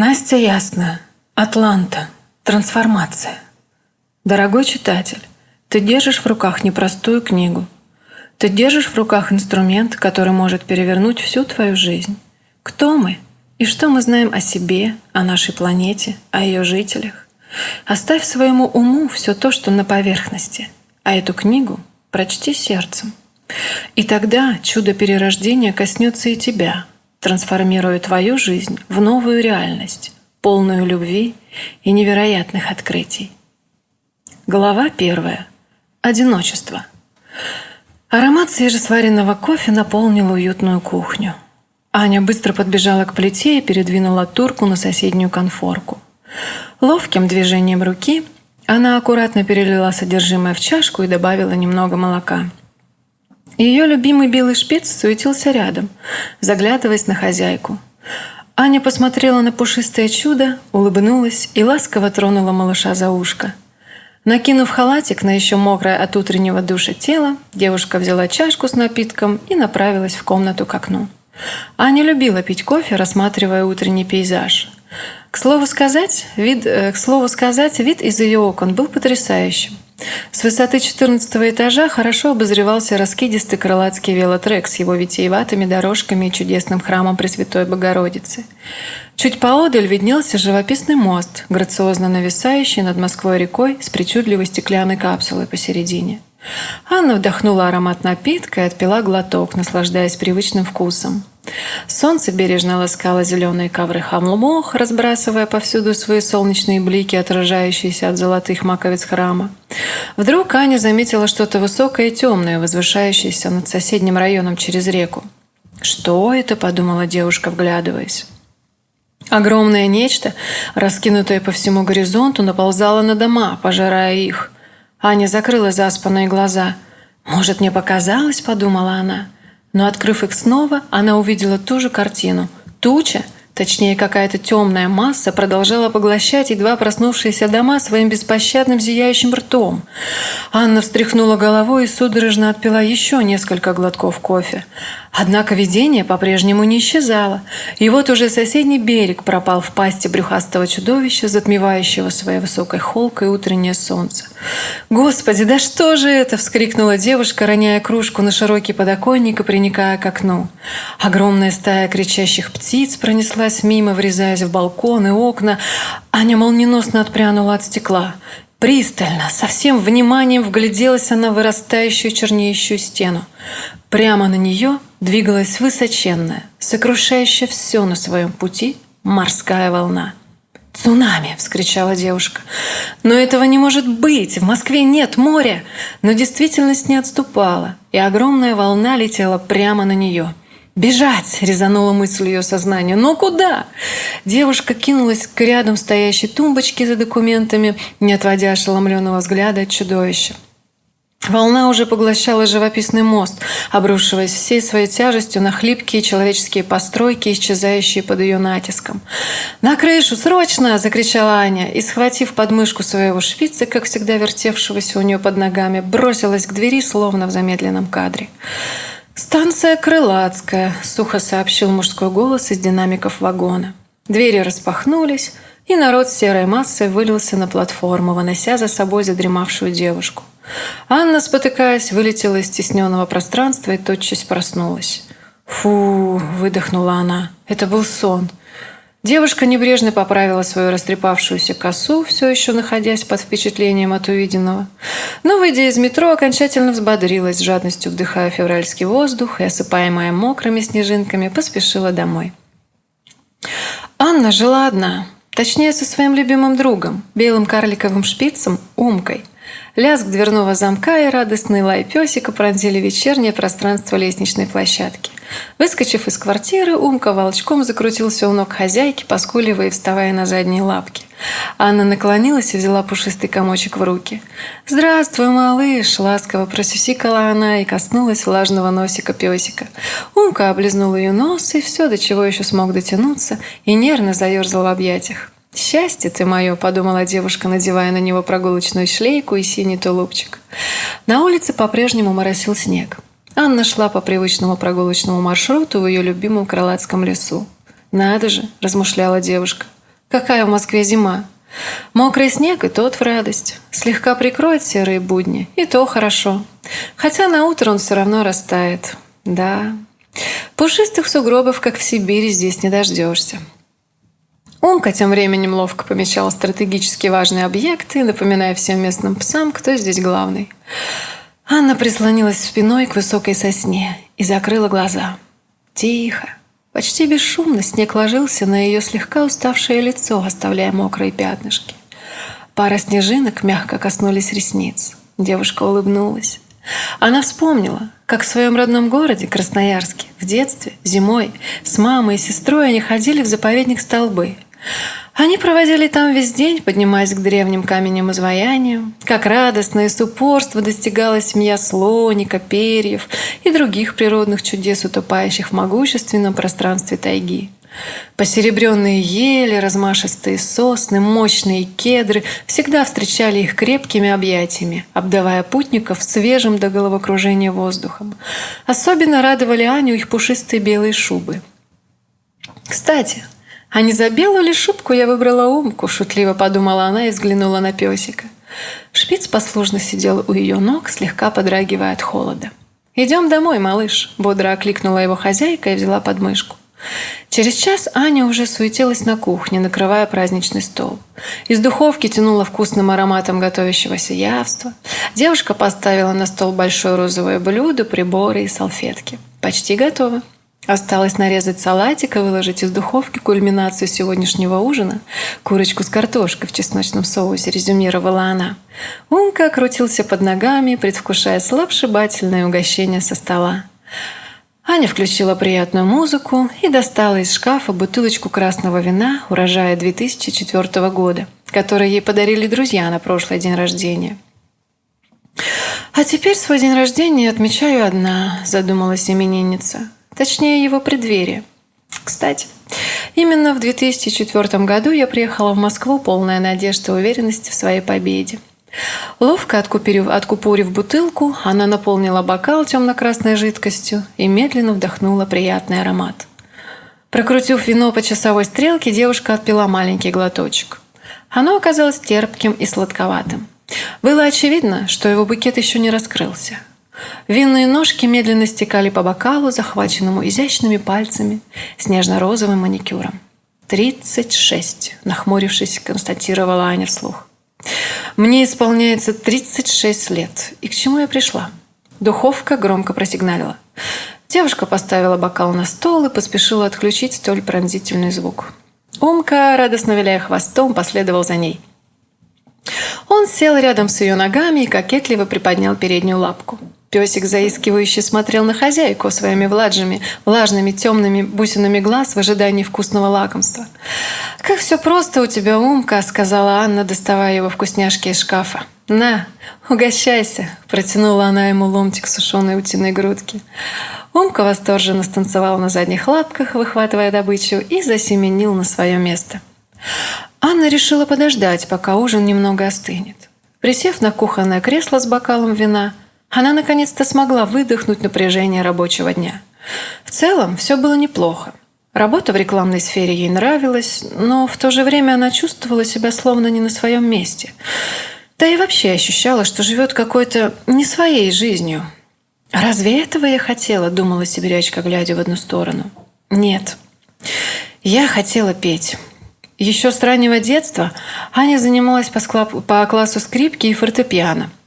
Настя Ясная. Атланта. Трансформация. Дорогой читатель, ты держишь в руках непростую книгу. Ты держишь в руках инструмент, который может перевернуть всю твою жизнь. Кто мы? И что мы знаем о себе, о нашей планете, о ее жителях? Оставь своему уму все то, что на поверхности, а эту книгу прочти сердцем. И тогда чудо перерождения коснется и тебя, трансформируя твою жизнь в новую реальность, полную любви и невероятных открытий. Глава первая. Одиночество. Аромат свежесваренного кофе наполнил уютную кухню. Аня быстро подбежала к плите и передвинула турку на соседнюю конфорку. Ловким движением руки она аккуратно перелила содержимое в чашку и добавила немного молока. Ее любимый белый шпиц суетился рядом, заглядываясь на хозяйку. Аня посмотрела на пушистое чудо, улыбнулась и ласково тронула малыша за ушко. Накинув халатик на еще мокрое от утреннего душа тело, девушка взяла чашку с напитком и направилась в комнату к окну. Аня любила пить кофе, рассматривая утренний пейзаж. К слову сказать, вид, э, к слову сказать, вид из ее окон был потрясающим. С высоты 14 этажа хорошо обозревался раскидистый крылатский велотрек с его витиеватыми дорожками и чудесным храмом Пресвятой Богородицы. Чуть поодаль виднелся живописный мост, грациозно нависающий над Москвой рекой с причудливой стеклянной капсулой посередине. Анна вдохнула аромат напитка и отпила глоток, наслаждаясь привычным вкусом. Солнце бережно ласкало зеленые ковры хамлмох, разбрасывая повсюду свои солнечные блики, отражающиеся от золотых маковиц храма. Вдруг Аня заметила что-то высокое и темное, возвышающееся над соседним районом через реку. «Что это?» – подумала девушка, вглядываясь. Огромное нечто, раскинутое по всему горизонту, наползало на дома, пожирая их – Аня закрыла заспанные глаза. «Может, мне показалось?» – подумала она. Но, открыв их снова, она увидела ту же картину. Туча – Точнее, какая-то темная масса продолжала поглощать едва проснувшиеся дома своим беспощадным зияющим ртом. Анна встряхнула головой и судорожно отпила еще несколько глотков кофе. Однако видение по-прежнему не исчезало, и вот уже соседний берег пропал в пасти брюхастого чудовища, затмевающего своей высокой холкой утреннее солнце. «Господи, да что же это?» – вскрикнула девушка, роняя кружку на широкий подоконник и приникая к окну. Огромная стая кричащих птиц пронесла пронеслась мимо, врезаясь в балконы, окна. Аня молниеносно отпрянула от стекла. Пристально, со всем вниманием вгляделась она в вырастающую чернеющую стену. Прямо на нее двигалась высоченная, сокрушающая все на своем пути морская волна. «Цунами!» – вскричала девушка. «Но этого не может быть! В Москве нет моря!» Но действительность не отступала, и огромная волна летела прямо на нее – «Бежать!» – резанула мысль ее сознания. «Но куда?» Девушка кинулась к рядом стоящей тумбочке за документами, не отводя ошеломленного взгляда от чудовища. Волна уже поглощала живописный мост, обрушиваясь всей своей тяжестью на хлипкие человеческие постройки, исчезающие под ее натиском. «На крышу! Срочно!» – закричала Аня и, схватив подмышку своего шпица, как всегда вертевшегося у нее под ногами, бросилась к двери, словно в замедленном кадре. «Станция Крылатская», – сухо сообщил мужской голос из динамиков вагона. Двери распахнулись, и народ серой массой вылился на платформу, вынося за собой задремавшую девушку. Анна, спотыкаясь, вылетела из стесненного пространства и тотчас проснулась. «Фу!» – выдохнула она. «Это был сон. Девушка небрежно поправила свою растрепавшуюся косу, все еще находясь под впечатлением от увиденного. Но, выйдя из метро, окончательно взбодрилась, жадностью вдыхая февральский воздух и, осыпаемая мокрыми снежинками, поспешила домой. Анна жила одна, точнее, со своим любимым другом, белым карликовым шпицем Умкой – Лязг дверного замка и радостный лай песика пронзили вечернее пространство лестничной площадки. Выскочив из квартиры, Умка волчком закрутился у ног хозяйки, поскуливая и вставая на задние лапки. Анна наклонилась и взяла пушистый комочек в руки. «Здравствуй, малыш!» – ласково просюсикала она и коснулась влажного носика песика. Умка облизнула ее нос и все, до чего еще смог дотянуться, и нервно заерзал в объятиях. «Счастье ты мое!» – подумала девушка, надевая на него прогулочную шлейку и синий тулупчик. На улице по-прежнему моросил снег. Анна шла по привычному прогулочному маршруту в ее любимом крылатском лесу. «Надо же!» – размышляла девушка. Какая в Москве зима? Мокрый снег и тот в радость. Слегка прикроет серые будни, и то хорошо. Хотя на утро он все равно растает. Да, пушистых сугробов, как в Сибири, здесь не дождешься. Умка тем временем ловко помещала стратегически важные объекты, напоминая всем местным псам, кто здесь главный. Анна прислонилась спиной к высокой сосне и закрыла глаза. Тихо, почти бесшумно снег ложился на ее слегка уставшее лицо, оставляя мокрые пятнышки. Пара снежинок мягко коснулись ресниц. Девушка улыбнулась. Она вспомнила, как в своем родном городе, Красноярске, в детстве, зимой, с мамой и сестрой они ходили в заповедник Столбы – они проводили там весь день, поднимаясь к древним каменям изваяниям. Как радостно и с упорства достигала семья слоника, перьев и других природных чудес, утопающих в могущественном пространстве тайги. Посеребренные ели, размашистые сосны, мощные кедры всегда встречали их крепкими объятиями, обдавая путников свежим до головокружения воздухом. Особенно радовали Аню их пушистые белые шубы. Кстати, «А не за белую ли шубку я выбрала умку?» – шутливо подумала она и взглянула на песика. Шпиц послушно сидел у ее ног, слегка подрагивая от холода. «Идем домой, малыш», – бодро окликнула его хозяйка и взяла подмышку. Через час Аня уже суетилась на кухне, накрывая праздничный стол. Из духовки тянула вкусным ароматом готовящегося явства. Девушка поставила на стол большое розовое блюдо, приборы и салфетки. «Почти готово». Осталось нарезать салатик и выложить из духовки кульминацию сегодняшнего ужина – курочку с картошкой в чесночном соусе, резюмировала она. Умка крутился под ногами, предвкушая слабшибательное угощение со стола. Аня включила приятную музыку и достала из шкафа бутылочку красного вина урожая 2004 года, который ей подарили друзья на прошлый день рождения. «А теперь свой день рождения отмечаю одна», – задумалась именинница. Точнее, его преддверие. Кстати, именно в 2004 году я приехала в Москву полная надежды и уверенности в своей победе. Ловко откупорив, откупорив бутылку, она наполнила бокал темно-красной жидкостью и медленно вдохнула приятный аромат. Прокрутив вино по часовой стрелке, девушка отпила маленький глоточек. Оно оказалось терпким и сладковатым. Было очевидно, что его букет еще не раскрылся. Винные ножки медленно стекали по бокалу, захваченному изящными пальцами с нежно-розовым маникюром. «Тридцать шесть», — нахмурившись, констатировала Аня вслух. «Мне исполняется тридцать шесть лет. И к чему я пришла?» Духовка громко просигналила. Девушка поставила бокал на стол и поспешила отключить столь пронзительный звук. Умка, радостно виляя хвостом, последовал за ней. Он сел рядом с ее ногами и кокетливо приподнял переднюю лапку. Песик заискивающе смотрел на хозяйку своими влажными, влажными темными бусинами глаз в ожидании вкусного лакомства. «Как все просто у тебя, Умка», — сказала Анна, доставая его вкусняшки из шкафа. «На, угощайся», — протянула она ему ломтик сушеной утиной грудки. Умка восторженно станцевал на задних лапках, выхватывая добычу, и засеменил на свое место. Анна решила подождать, пока ужин немного остынет. Присев на кухонное кресло с бокалом вина, она наконец-то смогла выдохнуть напряжение рабочего дня. В целом все было неплохо. Работа в рекламной сфере ей нравилась, но в то же время она чувствовала себя словно не на своем месте. Да и вообще ощущала, что живет какой-то не своей жизнью. «Разве этого я хотела?» – думала сибирячка, глядя в одну сторону. «Нет. Я хотела петь». Еще с раннего детства Аня занималась по классу скрипки и фортепиано –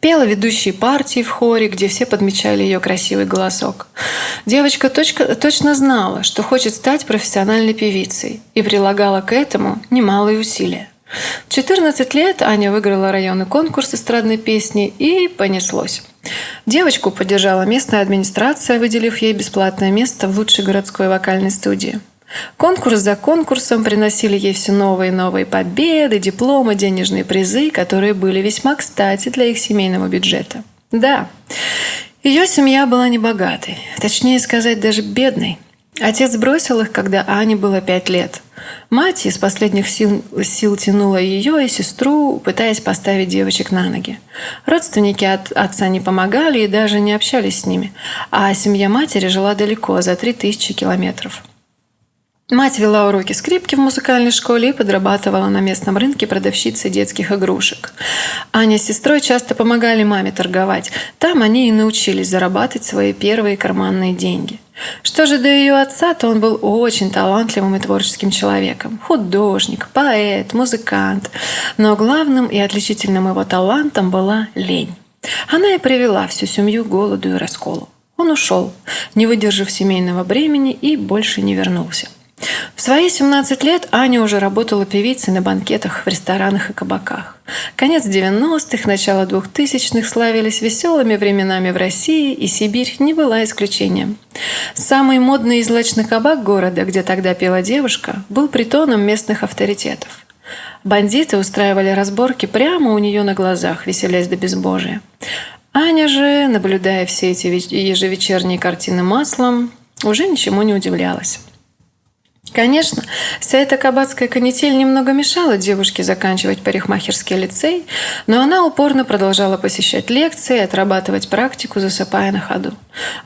Пела ведущие партии в хоре, где все подмечали ее красивый голосок. Девочка точка, точно знала, что хочет стать профессиональной певицей и прилагала к этому немалые усилия. В 14 лет Аня выиграла районный конкурс эстрадной песни и понеслось. Девочку поддержала местная администрация, выделив ей бесплатное место в лучшей городской вокальной студии. Конкурс за конкурсом приносили ей все новые и новые победы, дипломы, денежные призы, которые были весьма кстати для их семейного бюджета. Да, ее семья была небогатой, точнее сказать, даже бедной. Отец бросил их, когда Ане было пять лет. Мать из последних сил, сил тянула ее и сестру, пытаясь поставить девочек на ноги. Родственники от отца не помогали и даже не общались с ними, а семья матери жила далеко, за три тысячи километров. Мать вела уроки скрипки в музыкальной школе и подрабатывала на местном рынке продавщицей детских игрушек. Аня с сестрой часто помогали маме торговать. Там они и научились зарабатывать свои первые карманные деньги. Что же до ее отца, то он был очень талантливым и творческим человеком. Художник, поэт, музыкант. Но главным и отличительным его талантом была лень. Она и привела всю семью к голоду и расколу. Он ушел, не выдержав семейного бремени и больше не вернулся. В свои 17 лет Аня уже работала певицей на банкетах в ресторанах и кабаках. Конец 90-х, начало 2000-х славились веселыми временами в России, и Сибирь не была исключением. Самый модный и злачный кабак города, где тогда пела девушка, был притоном местных авторитетов. Бандиты устраивали разборки прямо у нее на глазах, веселясь до безбожия. Аня же, наблюдая все эти ежевечерние картины маслом, уже ничему не удивлялась. Конечно, вся эта кабацкая канитель немного мешала девушке заканчивать парикмахерский лицей, но она упорно продолжала посещать лекции и отрабатывать практику, засыпая на ходу.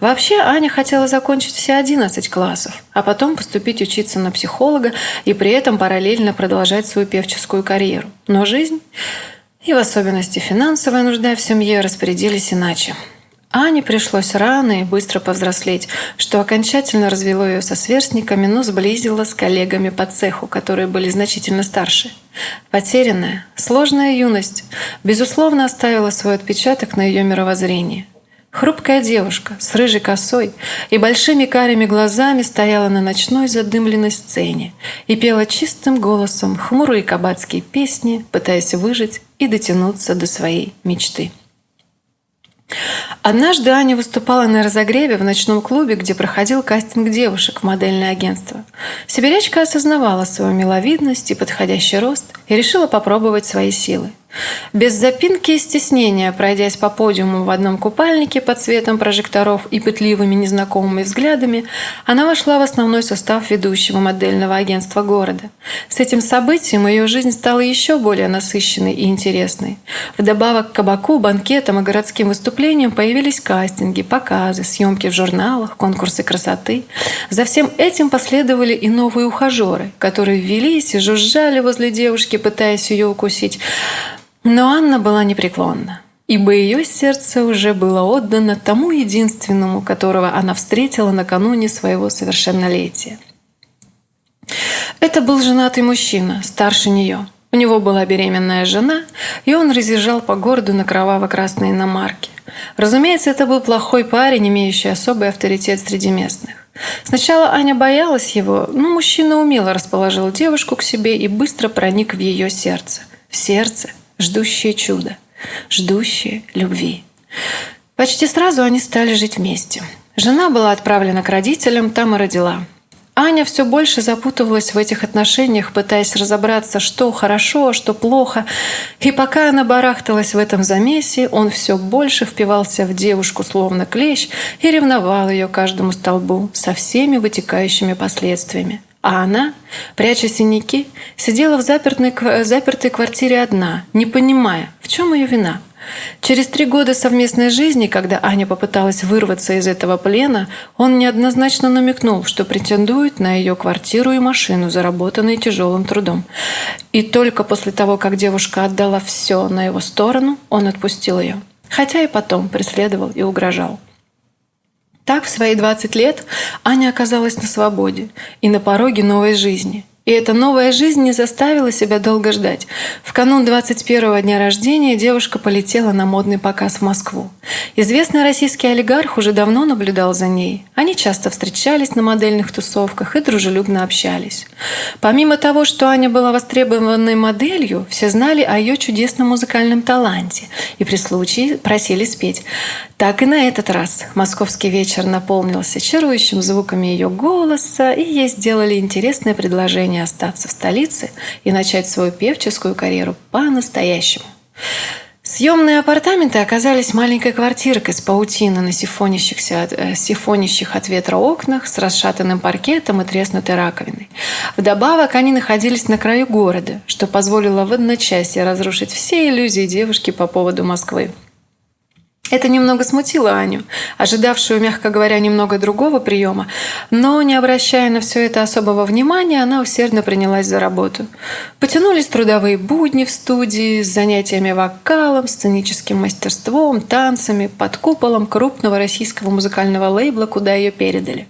Вообще, Аня хотела закончить все 11 классов, а потом поступить учиться на психолога и при этом параллельно продолжать свою певческую карьеру. Но жизнь, и в особенности финансовая нужда в семье, распорядились иначе. Ане пришлось рано и быстро повзрослеть, что окончательно развело ее со сверстниками, но сблизило с коллегами по цеху, которые были значительно старше. Потерянная, сложная юность, безусловно, оставила свой отпечаток на ее мировоззрении. Хрупкая девушка с рыжей косой и большими карими глазами стояла на ночной задымленной сцене и пела чистым голосом хмурые кабацкие песни, пытаясь выжить и дотянуться до своей мечты. Однажды Аня выступала на разогреве в ночном клубе, где проходил кастинг девушек в модельное агентство. Сибирячка осознавала свою миловидность и подходящий рост и решила попробовать свои силы. Без запинки и стеснения, пройдясь по подиуму в одном купальнике под светом прожекторов и пытливыми незнакомыми взглядами, она вошла в основной состав ведущего модельного агентства города. С этим событием ее жизнь стала еще более насыщенной и интересной. Вдобавок к кабаку, банкетам и городским выступлениям появились кастинги, показы, съемки в журналах, конкурсы красоты. За всем этим последовали и новые ухажеры, которые ввелись и жужжали возле девушки, пытаясь ее укусить. Но Анна была непреклонна, ибо ее сердце уже было отдано тому единственному, которого она встретила накануне своего совершеннолетия. Это был женатый мужчина, старше нее. У него была беременная жена, и он разъезжал по городу на кроваво-красной иномарке. Разумеется, это был плохой парень, имеющий особый авторитет среди местных. Сначала Аня боялась его, но мужчина умело расположил девушку к себе и быстро проник в ее сердце. В сердце, ждущие чуда, ждущие любви. Почти сразу они стали жить вместе. Жена была отправлена к родителям, там и родила. Аня все больше запутывалась в этих отношениях, пытаясь разобраться, что хорошо, а что плохо. И пока она барахталась в этом замесе, он все больше впивался в девушку словно клещ и ревновал ее каждому столбу со всеми вытекающими последствиями. А она, пряча синяки, сидела в запертой, запертой квартире одна, не понимая, в чем ее вина. Через три года совместной жизни, когда Аня попыталась вырваться из этого плена, он неоднозначно намекнул, что претендует на ее квартиру и машину, заработанные тяжелым трудом. И только после того, как девушка отдала все на его сторону, он отпустил ее. Хотя и потом преследовал и угрожал. Так в свои 20 лет Аня оказалась на свободе и на пороге новой жизни – и эта новая жизнь не заставила себя долго ждать. В канун 21-го дня рождения девушка полетела на модный показ в Москву. Известный российский олигарх уже давно наблюдал за ней. Они часто встречались на модельных тусовках и дружелюбно общались. Помимо того, что Аня была востребованной моделью, все знали о ее чудесном музыкальном таланте и при случае просили спеть. Так и на этот раз московский вечер наполнился чарующим звуками ее голоса, и ей сделали интересное предложение остаться в столице и начать свою певческую карьеру по-настоящему. Съемные апартаменты оказались маленькой квартиркой с паутиной на сифонящихся, э, сифонящих от ветра окнах с расшатанным паркетом и треснутой раковиной. Вдобавок они находились на краю города, что позволило в одночасье разрушить все иллюзии девушки по поводу Москвы. Это немного смутило Аню, ожидавшую, мягко говоря, немного другого приема, но, не обращая на все это особого внимания, она усердно принялась за работу. Потянулись трудовые будни в студии с занятиями вокалом, сценическим мастерством, танцами, под куполом крупного российского музыкального лейбла, куда ее передали.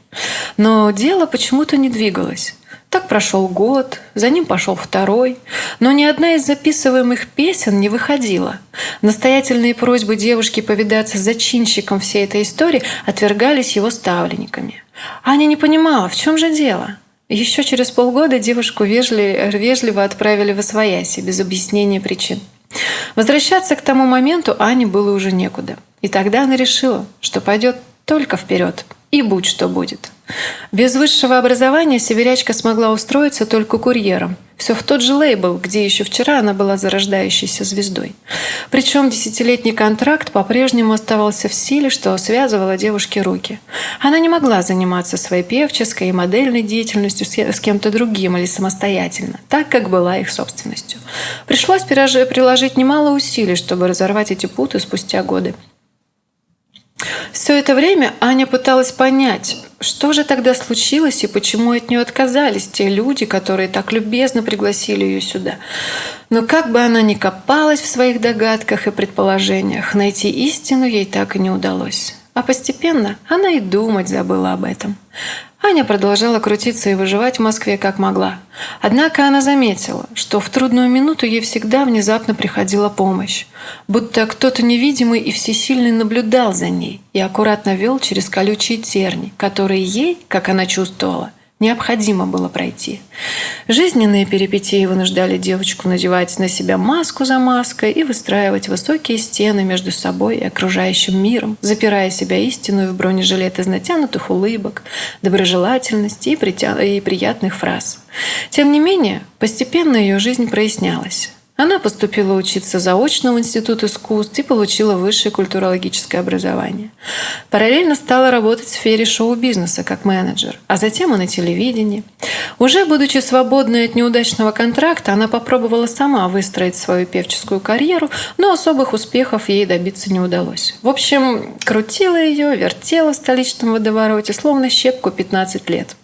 Но дело почему-то не двигалось. Так прошел год, за ним пошел второй, но ни одна из записываемых песен не выходила. Настоятельные просьбы девушки повидаться с зачинщиком всей этой истории отвергались его ставленниками. Аня не понимала, в чем же дело. Еще через полгода девушку вежливо, вежливо отправили в Освояси без объяснения причин. Возвращаться к тому моменту Ане было уже некуда. И тогда она решила, что пойдет только вперед, и будь что будет. Без высшего образования сибирячка смогла устроиться только курьером. Все в тот же лейбл, где еще вчера она была зарождающейся звездой. Причем десятилетний контракт по-прежнему оставался в силе, что связывало девушке руки. Она не могла заниматься своей певческой и модельной деятельностью с кем-то другим или самостоятельно, так как была их собственностью. Пришлось приложить немало усилий, чтобы разорвать эти путы спустя годы. Все это время Аня пыталась понять, что же тогда случилось и почему от нее отказались те люди, которые так любезно пригласили ее сюда. Но как бы она ни копалась в своих догадках и предположениях, найти истину ей так и не удалось. А постепенно она и думать забыла об этом. Аня продолжала крутиться и выживать в Москве как могла. Однако она заметила, что в трудную минуту ей всегда внезапно приходила помощь. Будто кто-то невидимый и всесильный наблюдал за ней и аккуратно вел через колючие терни, которые ей, как она чувствовала, необходимо было пройти. Жизненные перипетии вынуждали девочку надевать на себя маску за маской и выстраивать высокие стены между собой и окружающим миром, запирая себя истинную в бронежилет из натянутых улыбок, доброжелательности и, притя... и приятных фраз. Тем не менее, постепенно ее жизнь прояснялась. Она поступила учиться заочно в Институт искусств и получила высшее культурологическое образование. Параллельно стала работать в сфере шоу-бизнеса как менеджер, а затем и на телевидении. Уже будучи свободной от неудачного контракта, она попробовала сама выстроить свою певческую карьеру, но особых успехов ей добиться не удалось. В общем, крутила ее, вертела в столичном водовороте, словно щепку 15 лет.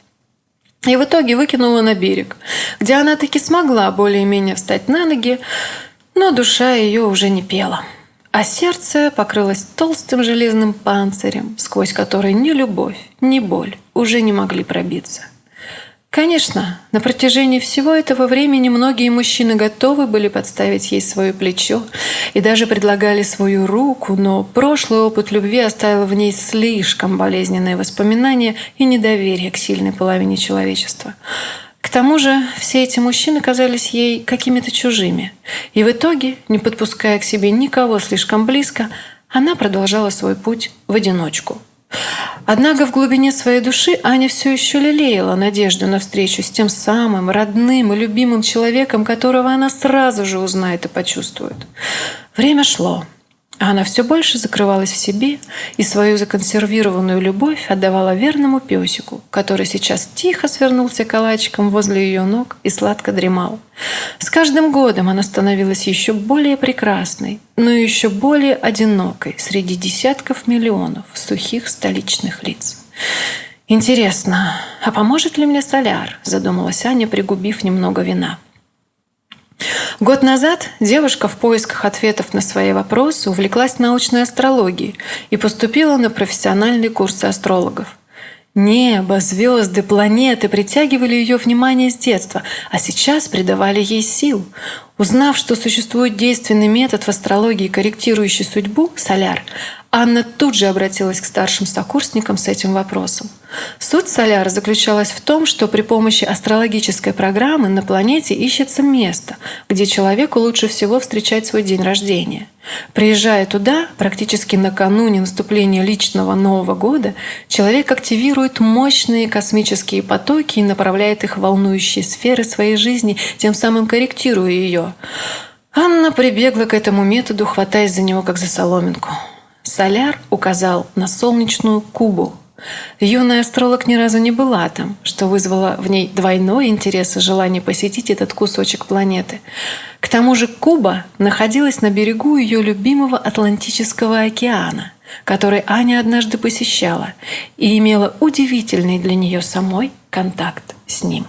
И в итоге выкинула на берег, где она таки смогла более-менее встать на ноги, но душа ее уже не пела. А сердце покрылось толстым железным панцирем, сквозь который ни любовь, ни боль уже не могли пробиться. Конечно, на протяжении всего этого времени многие мужчины готовы были подставить ей свое плечо и даже предлагали свою руку, но прошлый опыт любви оставил в ней слишком болезненные воспоминания и недоверие к сильной половине человечества. К тому же все эти мужчины казались ей какими-то чужими. И в итоге, не подпуская к себе никого слишком близко, она продолжала свой путь в одиночку – Однако в глубине своей души Аня все еще лелеяла надежду на встречу с тем самым родным и любимым человеком, которого она сразу же узнает и почувствует. Время шло. А она все больше закрывалась в себе и свою законсервированную любовь отдавала верному песику, который сейчас тихо свернулся калачиком возле ее ног и сладко дремал. С каждым годом она становилась еще более прекрасной, но еще более одинокой среди десятков миллионов сухих столичных лиц. «Интересно, а поможет ли мне соляр?» – задумалась Аня, пригубив немного вина. Год назад девушка в поисках ответов на свои вопросы увлеклась научной астрологией и поступила на профессиональные курсы астрологов. Небо, звезды, планеты притягивали ее внимание с детства, а сейчас придавали ей сил. Узнав, что существует действенный метод в астрологии, корректирующий судьбу – соляр, Анна тут же обратилась к старшим сокурсникам с этим вопросом. Суть соляра заключалась в том, что при помощи астрологической программы на планете ищется место, где человеку лучше всего встречать свой день рождения. Приезжая туда, практически накануне наступления личного Нового года, человек активирует мощные космические потоки и направляет их в волнующие сферы своей жизни, тем самым корректируя ее. Анна прибегла к этому методу, хватаясь за него как за соломинку. Соляр указал на солнечную Кубу. Юная астролог ни разу не была там, что вызвало в ней двойной интерес и желание посетить этот кусочек планеты. К тому же Куба находилась на берегу ее любимого Атлантического океана, который Аня однажды посещала и имела удивительный для нее самой контакт с ним.